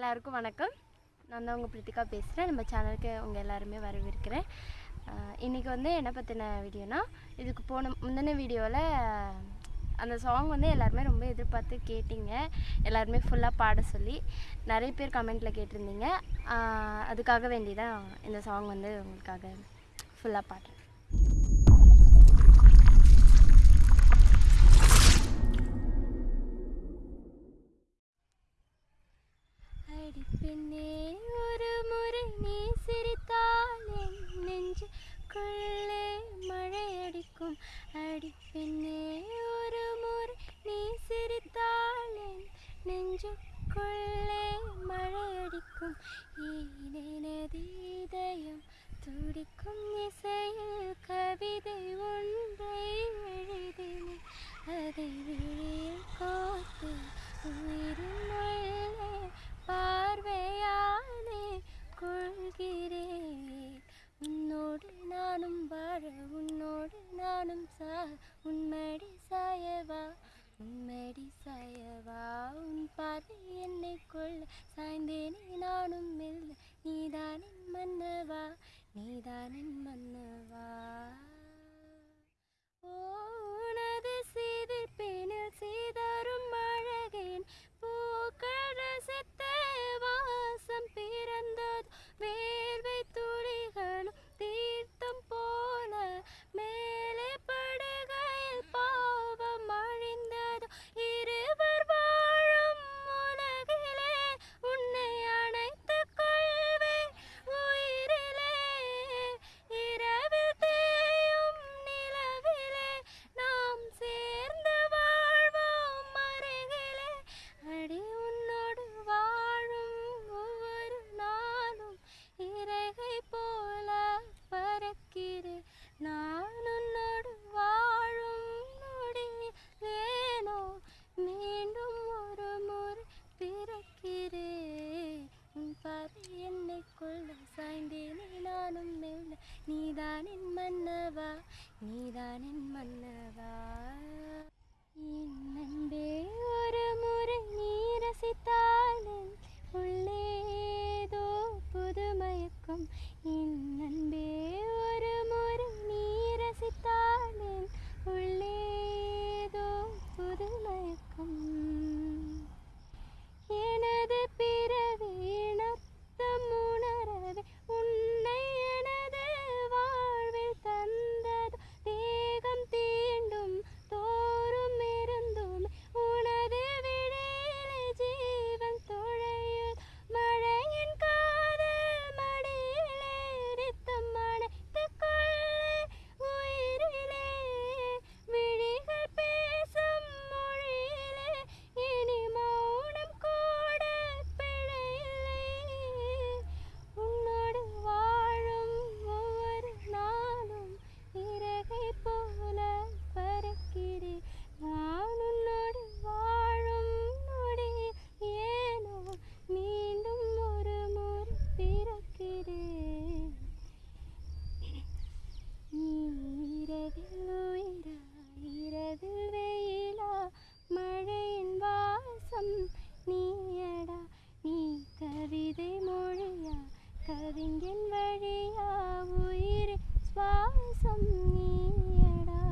எல்லாருக்கும் வணக்கம். நான் தான் உங்கள் பிரித்திகா பேசுகிறேன் நம்ம சேனலுக்கு உங்கள் எல்லாருமே வரவேற்கிறேன். இன்றைக்கி வந்து என்ன பற்றின வீடியோனா இதுக்கு போன முந்தின வீடியோவில் அந்த சாங் வந்து எல்லாருமே ரொம்ப எதிர்பார்த்து கேட்டிங்க. எல்லாருமே ஃபுல்லாக பாட சொல்லி நிறைய பேர் கமெண்ட்டில் கேட்டிருந்தீங்க. அதுக்காக வேண்டி தான் இந்த சாங் வந்து உங்களுக்காக ஃபுல்லாக பாடுறேன். പിന്നെ ഒരു മുറി നീ സിരിത്താലും നെഞ്ച് കൊള്ളെ മഴയടിക്കും. അടി പിന്നെ ഒരു മുറി നീ സിരിത്താലും നെഞ്ചു കൊള്ളെ മഴയടിക്കും. கொள்ள சாய்ந்தேனே நானும் மெல்ல. நீதானின் மன்னவா? நீதானின் மன்னவா? கொள்ள சாய்ந்தேனே நானும் மெல்ல நீதானின் மன்னவா நீதானின் மன்னவா என் அன்பே ஒரு முறை நீ ரசித்தால் கவிஞன் வழியா உயிர் சுவாசம் நீயடா.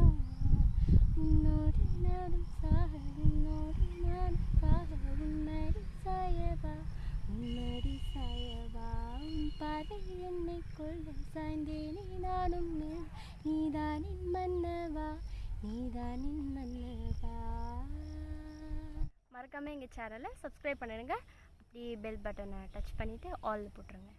உன்னோடு நானும் சாக உன்னோடு நானும் சாக உன்மடி சாயவா உன்னடி சாயவா. உன் பாதை என்னை கொள்ள சாய்ந்தேனே நானும் நீதானின் மன்னவா நீதானின் மன்னவா. மறக்காமல் எங்கள் சேனலை சப்ஸ்கிரைப் பண்ணிடுங்க அப்படியே பெல் பட்டனை டச் பண்ணிவிட்டு ஆல் போட்டுருங்க.